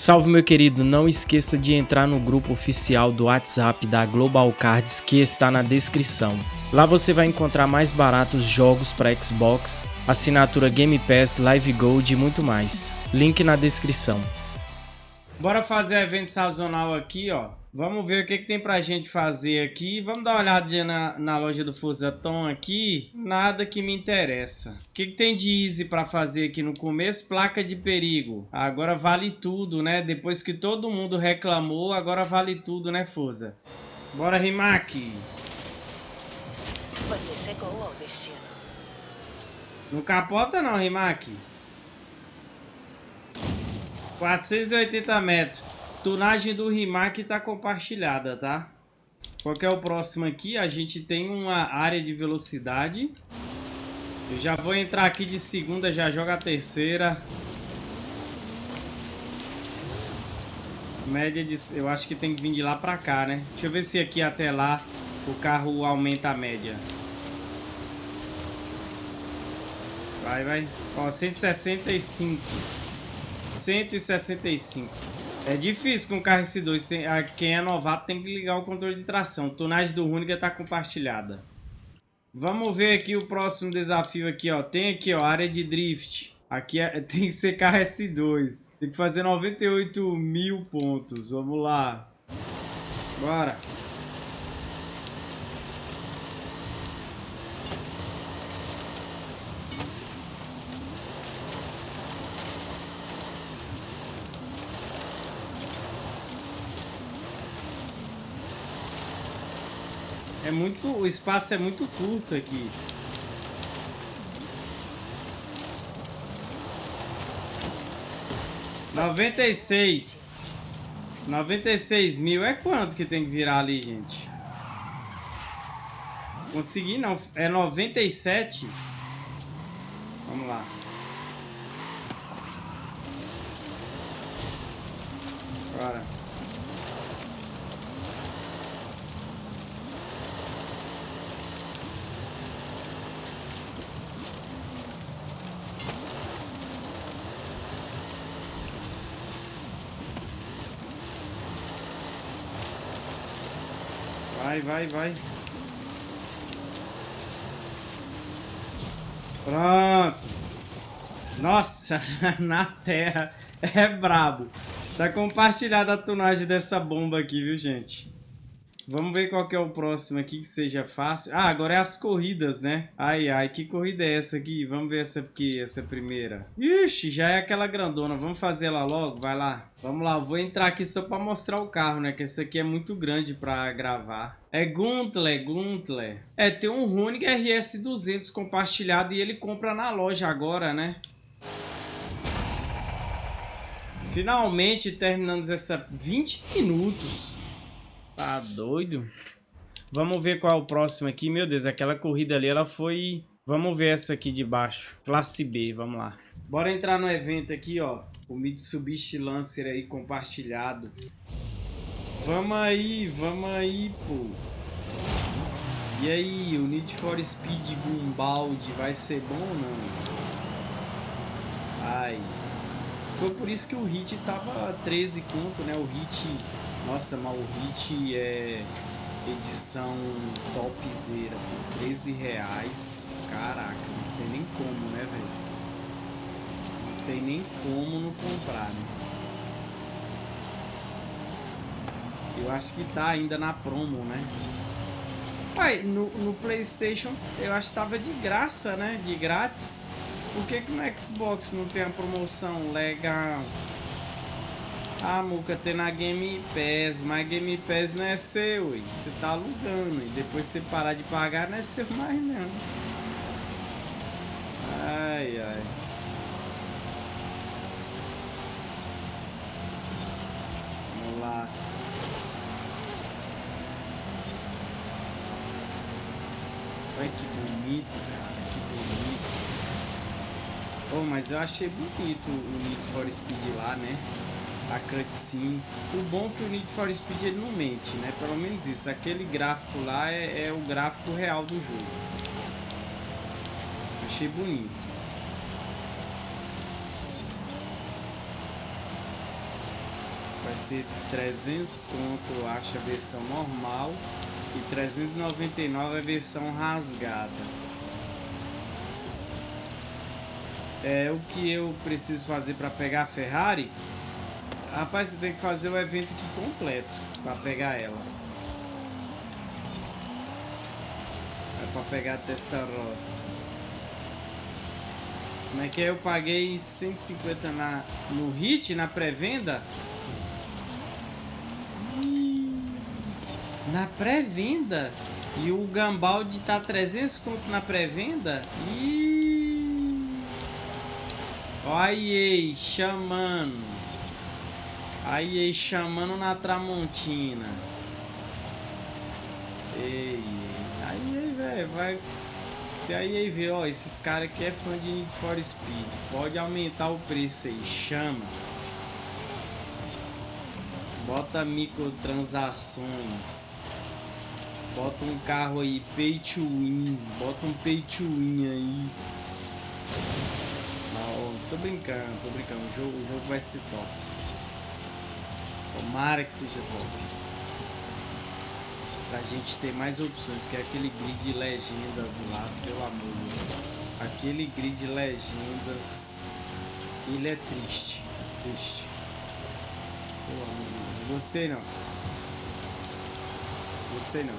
Salve meu querido, não esqueça de entrar no grupo oficial do WhatsApp da Global Cards que está na descrição. Lá você vai encontrar mais baratos jogos para Xbox, assinatura Game Pass, Live Gold e muito mais. Link na descrição. Bora fazer evento sazonal aqui, ó. Vamos ver o que, que tem pra gente fazer aqui. Vamos dar uma olhada na, na loja do Fusaton aqui. Nada que me interessa. O que, que tem de easy pra fazer aqui no começo? Placa de perigo. Agora vale tudo, né? Depois que todo mundo reclamou, agora vale tudo, né, Fusa? Bora, Rimac. Você chegou ao destino. Não capota não, Rimac. 480 metros. Tunagem do Rimac tá compartilhada, tá? Qual é o próximo aqui? A gente tem uma área de velocidade. Eu já vou entrar aqui de segunda, já joga a terceira. Média de... Eu acho que tem que vir de lá pra cá, né? Deixa eu ver se aqui até lá o carro aumenta a média. Vai, vai. Ó, 165. 165. É difícil com o carro S2. Quem é novato tem que ligar o controle de tração. Tonagem do Runiga está compartilhada. Vamos ver aqui o próximo desafio aqui, ó. Tem aqui, ó, área de drift. Aqui é, tem que ser carro S2. Tem que fazer 98 mil pontos. Vamos lá. Bora. É muito, o espaço é muito curto aqui. Noventa e seis. Noventa e seis mil. É quanto que tem que virar ali, gente? Consegui não. É noventa e sete. Vamos lá. Bora. Vai, vai, vai. Pronto. Nossa, na terra. É brabo. Tá compartilhada a tunagem dessa bomba aqui, viu, gente? Vamos ver qual que é o próximo aqui que seja fácil. Ah, agora é as corridas, né? Ai, ai, que corrida é essa aqui? Vamos ver essa aqui, essa primeira. Ixi, já é aquela grandona. Vamos fazer ela logo? Vai lá. Vamos lá, vou entrar aqui só pra mostrar o carro, né? Que esse aqui é muito grande pra gravar. É Guntler, Guntler. É, tem um Honig RS200 compartilhado e ele compra na loja agora, né? Finalmente terminamos essa 20 minutos. Tá doido? Vamos ver qual é o próximo aqui. Meu Deus, aquela corrida ali, ela foi... Vamos ver essa aqui de baixo. Classe B, vamos lá. Bora entrar no evento aqui, ó. O Mitsubishi Lancer aí compartilhado. Vamos aí, vamos aí, pô. E aí, o Need for Speed Gumbald vai ser bom ou não? Ai. Foi por isso que o Hit tava 13 conto, né? O Hit nossa, mas o Hit é edição topzera por 13 reais. Caraca, não tem nem como, né, velho? Não tem nem como não comprar, né? Eu acho que tá ainda na promo, né? Ué, no, no Playstation eu acho que tava de graça, né? De grátis. Por que, que no Xbox não tem a promoção legal? Ah, Muca, tem na Game Pass, mas Game Pass não é seu, você tá alugando. E depois você parar de pagar, não é seu mais não. Ai, ai. Vamos lá. Olha que bonito, cara, que bonito. Oh, mas eu achei bonito o Need for Speed lá, né? A cutscene. O bom é que o Need for Speed ele não mente, né? Pelo menos isso. Aquele gráfico lá é, é o gráfico real do jogo. Achei bonito. Vai ser 300 conto, eu acho, a versão normal. E 399 a versão rasgada. É o que eu preciso fazer para pegar a Ferrari. Rapaz, você tem que fazer o evento aqui completo para pegar ela. É para pegar a Testarossa. Como é que é? Eu paguei 150 na, no hit, na pré-venda. Na pré-venda? E o Gambaldi tá 300 conto na pré-venda? E Olha aí, chamando. Aí, chamando na Tramontina. Ei, aí, velho, vai... Se aí, aí vê, ó, esses caras aqui é fã de Need for Speed. Pode aumentar o preço aí, chama. Bota microtransações. Bota um carro aí, pay to win. Bota um pay to win aí. Não, tô brincando, tô brincando. O jogo, o jogo vai ser top. Tomara que seja top. Pra gente ter mais opções, que é aquele grid legendas lá, pelo amor. Aquele grid legendas, ele é triste. Triste. Pelo amor de Deus. Gostei não. Gostei não.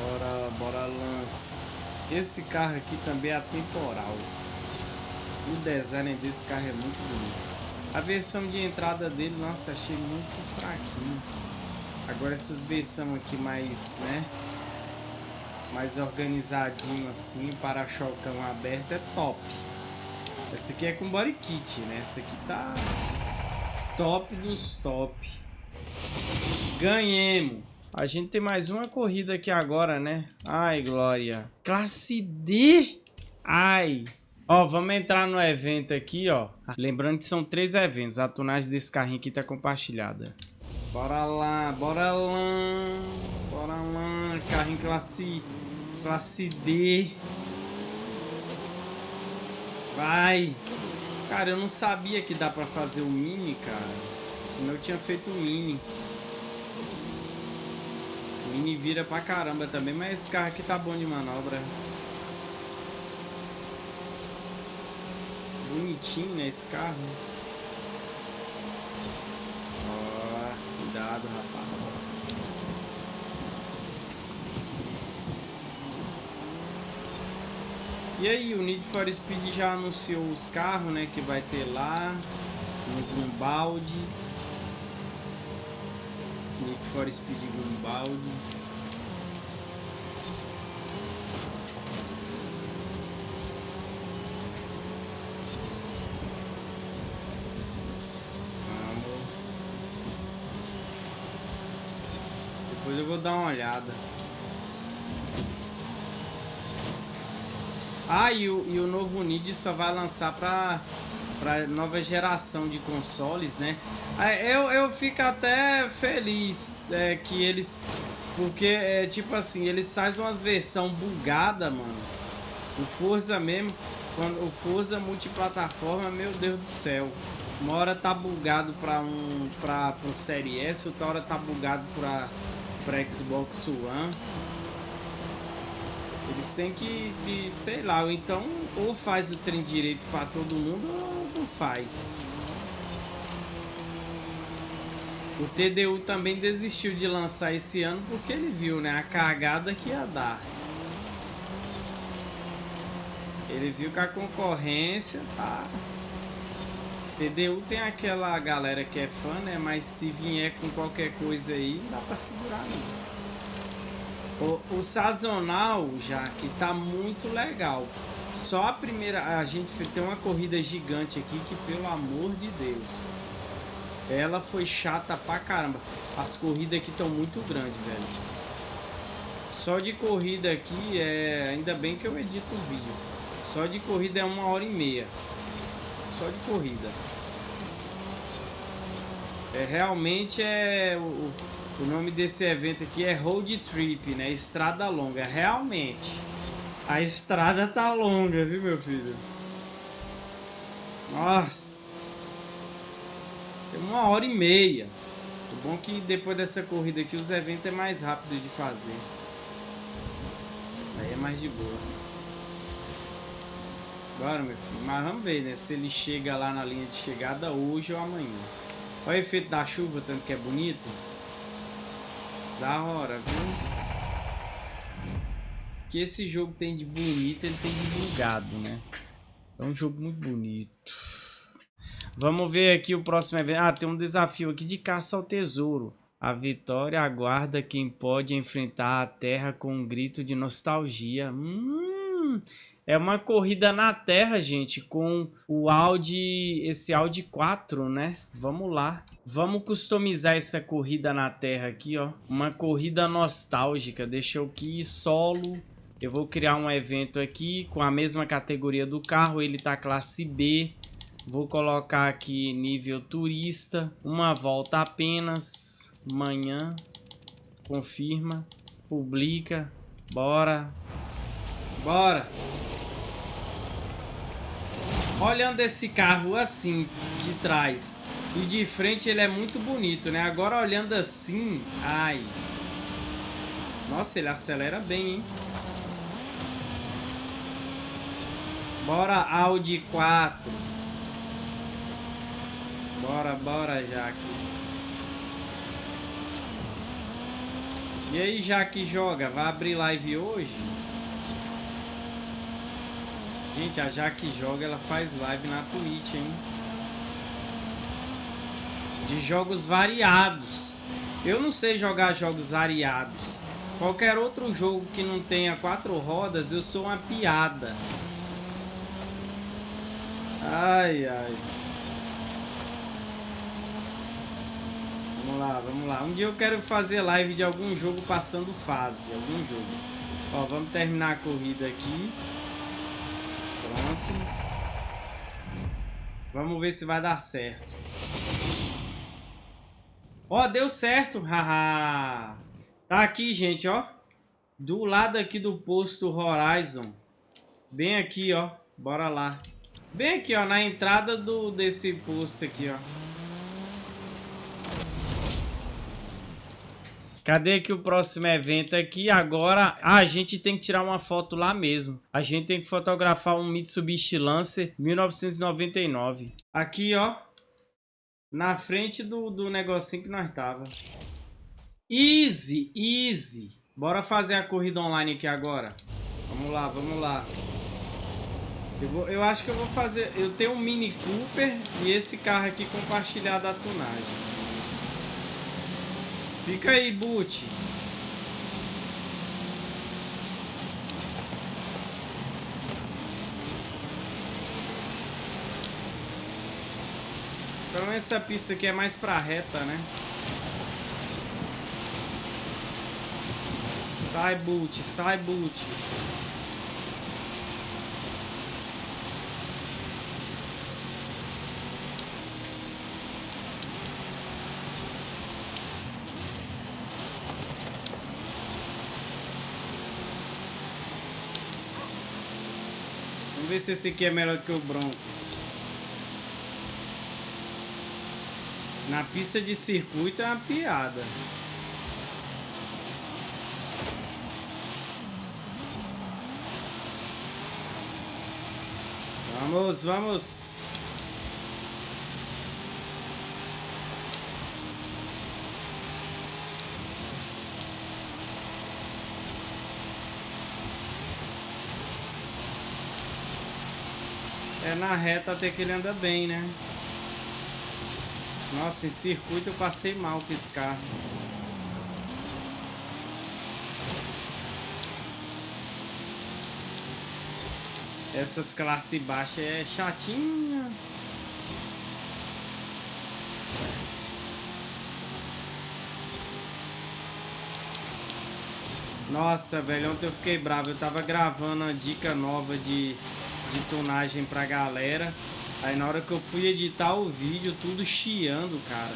Bora, bora lança. Esse carro aqui também é atemporal. O design desse carro é muito bonito. A versão de entrada dele, nossa, achei muito fraquinho. Agora essas versões aqui mais, né? Mais organizadinho assim, para-chocão aberto é top. Essa aqui é com body kit, né? Essa aqui tá top dos top. Ganhemos. A gente tem mais uma corrida aqui agora, né? Ai, glória. Classe D. Ai. Ó, vamos entrar no evento aqui, ó. Lembrando que são três eventos. A tunagem desse carrinho aqui tá compartilhada. Bora lá, bora lá. Bora lá. Carrinho classe, classe D. Vai! Cara, eu não sabia que dá pra fazer o mini, cara. Senão eu tinha feito o mini. O mini vira pra caramba também, mas esse carro aqui tá bom de manobra. Bonitinho, né, esse carro. Ó, cuidado, rapaz. E aí, o Need for Speed já anunciou os carros, né, que vai ter lá no Grumbaldi. Need for Speed Grumbaldi. Dar uma olhada. Ah, e o, e o novo Nid só vai lançar para para nova geração de consoles, né? Eu, eu fico até feliz é, que eles... Porque, é, tipo assim, eles fazem umas versão bugada, mano. O Forza mesmo, quando o Forza multiplataforma, meu Deus do céu. Uma hora tá bugado para um para pro Série S, outra hora tá bugado para para Xbox One. Eles têm que, que, sei lá, ou então ou faz o trem direito para todo mundo ou não faz. O TDU também desistiu de lançar esse ano porque ele viu, né, a cagada que ia dar. Ele viu que a concorrência tá... TDU tem aquela galera que é fã, né, mas se vier com qualquer coisa aí, não dá pra segurar não. O, o sazonal já que tá muito legal. Só a primeira, a gente tem uma corrida gigante aqui que pelo amor de Deus. Ela foi chata pra caramba. As corridas aqui estão muito grandes, velho. Só de corrida aqui é, ainda bem que eu edito o vídeo. Só de corrida é uma hora e meia. Só de corrida. É realmente é o o nome desse evento aqui é Road Trip, né? Estrada longa. Realmente, a estrada tá longa, viu, meu filho? Nossa. uma hora e meia. O bom que depois dessa corrida aqui os eventos é mais rápido de fazer. Aí é mais de boa. Bora, meu filho. Mas vamos ver, né? Se ele chega lá na linha de chegada hoje ou amanhã. Olha o efeito da chuva, tanto que é bonito. Da hora, viu? que esse jogo tem de bonito, ele tem de bugado, né? É um jogo muito bonito. Vamos ver aqui o próximo evento. Ah, tem um desafio aqui de caça ao tesouro. A vitória aguarda quem pode enfrentar a terra com um grito de nostalgia. Hum, é uma corrida na terra, gente, com o Audi, esse Audi 4, né? Vamos lá. Vamos customizar essa corrida na terra aqui, ó. Uma corrida nostálgica. Deixa eu aqui solo eu vou criar um evento aqui com a mesma categoria do carro. Ele tá classe B. Vou colocar aqui nível turista. Uma volta apenas. Manhã. Confirma. Publica. Bora. Bora. Olhando esse carro assim, de trás e de frente, ele é muito bonito, né? Agora olhando assim, ai. Nossa, ele acelera bem, hein? Bora, Audi 4. Bora, bora, Jaque. E aí, Jaque joga? Vai abrir live hoje? Gente, a Jaque joga, ela faz live na Twitch, hein? De jogos variados. Eu não sei jogar jogos variados. Qualquer outro jogo que não tenha quatro rodas, eu sou uma piada. Ai, ai. Vamos lá, vamos lá. Um dia eu quero fazer live de algum jogo passando fase. Algum jogo. Ó, vamos terminar a corrida aqui. Pronto. Vamos ver se vai dar certo. Ó, deu certo. Haha. tá aqui, gente, ó. Do lado aqui do posto Horizon. Bem aqui, ó. Bora lá. Bem aqui, ó, na entrada do, desse posto aqui, ó. Cadê aqui o próximo evento aqui? Agora, ah, a gente tem que tirar uma foto lá mesmo. A gente tem que fotografar um Mitsubishi Lancer 1999. Aqui, ó. Na frente do, do negocinho que nós tava. Easy, easy. Bora fazer a corrida online aqui agora. Vamos lá, vamos lá. Eu, vou, eu acho que eu vou fazer... Eu tenho um Mini Cooper e esse carro aqui compartilhado a tunagem. Fica aí, Boot. Então essa pista aqui é mais pra reta, né? Sai, Boot, sai, Boot. Ver se esse aqui é melhor que o Bronco. Na pista de circuito é uma piada. Vamos, vamos. Na reta até que ele anda bem, né? Nossa, em circuito eu passei mal com esse carro. Essas classes baixas é chatinha. Nossa, velho, ontem eu fiquei bravo. Eu tava gravando a dica nova de de tunagem pra galera. Aí na hora que eu fui editar o vídeo, tudo chiando, cara.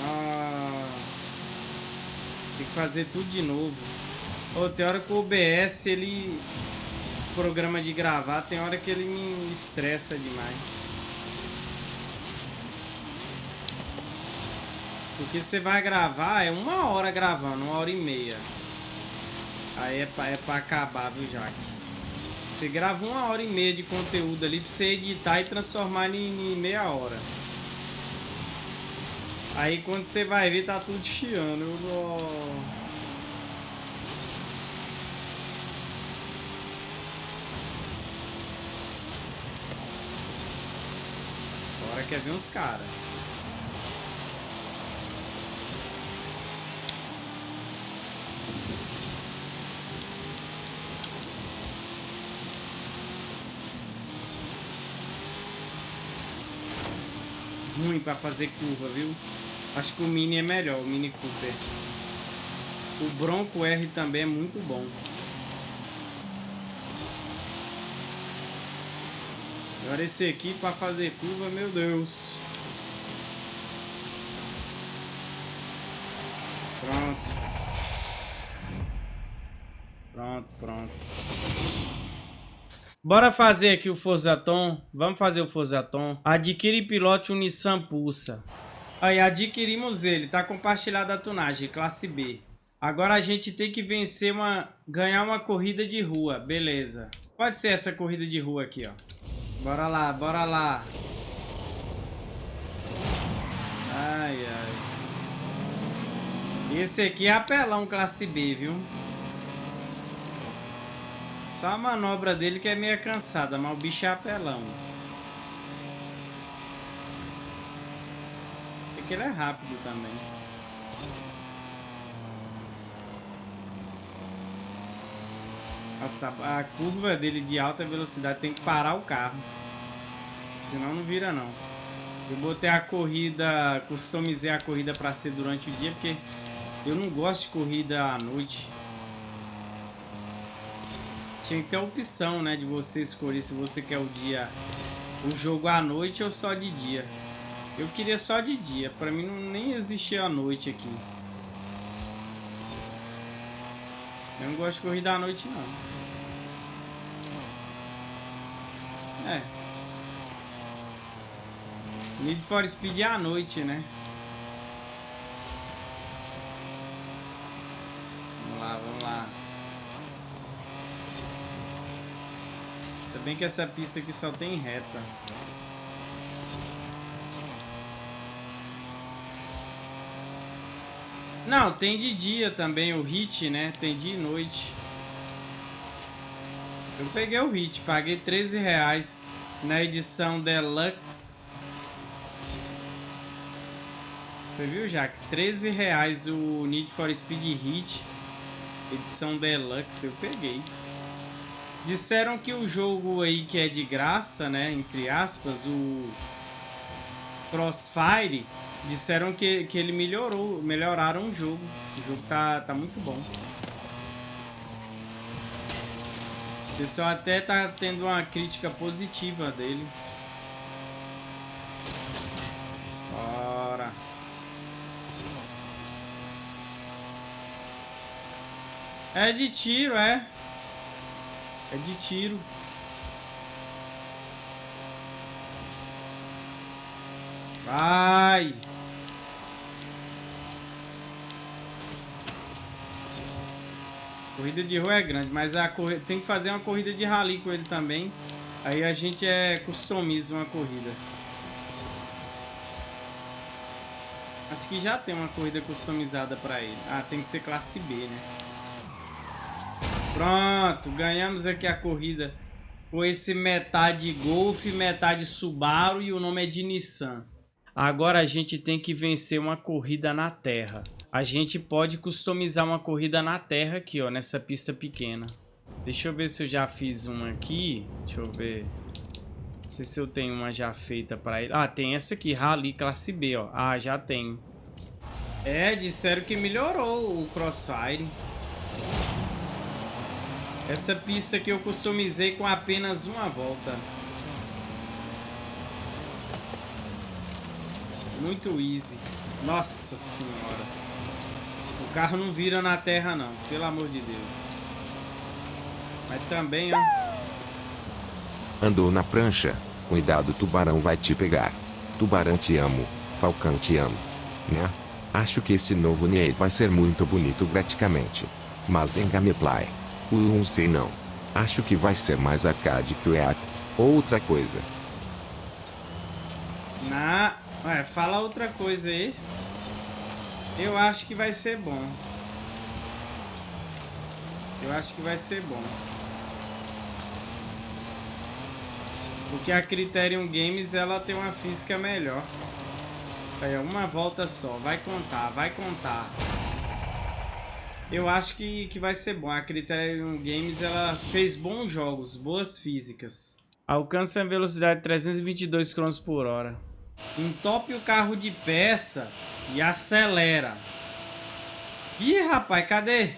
Ah, tem que fazer tudo de novo. Oh, tem hora que o OBS, ele... Programa de gravar, tem hora que ele me estressa demais. Porque você vai gravar, é uma hora gravando, uma hora e meia. Aí é pra, é pra acabar, viu, Jaque? Você grava uma hora e meia de conteúdo ali pra você editar e transformar em, em meia hora. Aí quando você vai ver, tá tudo chiando. Eu... Agora quer ver uns caras. Pra fazer curva, viu? Acho que o Mini é melhor, o Mini Cooper. O Bronco R também é muito bom. Agora esse aqui para fazer curva, meu Deus. Pronto. Pronto, pronto. Bora fazer aqui o Forzaton. Vamos fazer o Forzaton. Adquire pilote um Nissan Pulsa. Aí, adquirimos ele. Tá compartilhado a tunagem, classe B. Agora a gente tem que vencer uma... Ganhar uma corrida de rua. Beleza. Pode ser essa corrida de rua aqui, ó. Bora lá, bora lá. Ai, ai. Esse aqui é apelão classe B, viu? Só a manobra dele que é meio cansada, mas o bicho é apelão. Porque ele é rápido também. Nossa, a curva dele de alta velocidade tem que parar o carro. Senão não vira não. Eu botei a corrida, customizei a corrida para ser durante o dia, porque eu não gosto de corrida à noite. Tinha que ter opção, né, de você escolher se você quer o dia, o jogo à noite ou só de dia. Eu queria só de dia, para mim não nem existia a noite aqui. Eu não gosto de corrida à noite não. É. Need for Speed é à noite, né? Vamos lá, vamos lá. Ainda bem que essa pista aqui só tem reta. Não, tem de dia também o hit, né? Tem dia e noite. Eu peguei o hit, paguei 13 reais na edição Deluxe. Você viu, Jack? 13 reais o Need for Speed Hit, edição Deluxe, eu peguei. Disseram que o jogo aí que é de graça, né, entre aspas, o Crossfire, disseram que, que ele melhorou, melhoraram o jogo. O jogo tá, tá muito bom. O pessoal até tá tendo uma crítica positiva dele. Bora. É de tiro, é. É de tiro. Vai. Corrida de rua é grande, mas a tem que fazer uma corrida de rally com ele também. Aí a gente é customiza uma corrida. Acho que já tem uma corrida customizada para ele. Ah, tem que ser classe B, né? Pronto, ganhamos aqui a corrida com esse metade Golf, metade Subaru e o nome é de Nissan. Agora a gente tem que vencer uma corrida na terra a gente pode customizar uma corrida na terra aqui, ó, nessa pista pequena. Deixa eu ver se eu já fiz uma aqui. Deixa eu ver. Não sei se eu tenho uma já feita para ele. Ah, tem essa aqui, Rally classe B, ó. Ah, já tem. É, disseram que melhorou o Crossfire. Essa pista que eu customizei com apenas uma volta. Muito easy. Nossa senhora carro não vira na terra não, pelo amor de Deus. Mas também, ó. Andou na prancha. Cuidado, tubarão vai te pegar. Tubarão te amo. Falcão te amo. Né? Acho que esse novo Nier vai ser muito bonito graficamente. Mas em gameplay. Uh, não sei não. Acho que vai ser mais arcade que o EA. Outra coisa. Na... Ué, fala outra coisa aí. Eu acho que vai ser bom. Eu acho que vai ser bom. Porque a Criterion Games, ela tem uma física melhor. Aí, uma volta só. Vai contar, vai contar. Eu acho que, que vai ser bom. A Criterion Games, ela fez bons jogos, boas físicas. Alcança a velocidade de 322 km por hora. Entope o carro de peça e acelera. Ih, rapaz, cadê?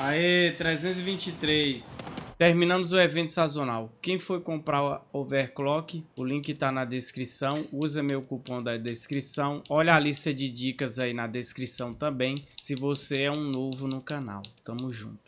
Aê, 323. Terminamos o evento sazonal. Quem for comprar o Overclock, o link está na descrição. Usa meu cupom da descrição. Olha a lista de dicas aí na descrição também, se você é um novo no canal. Tamo junto.